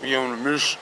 We on the mission.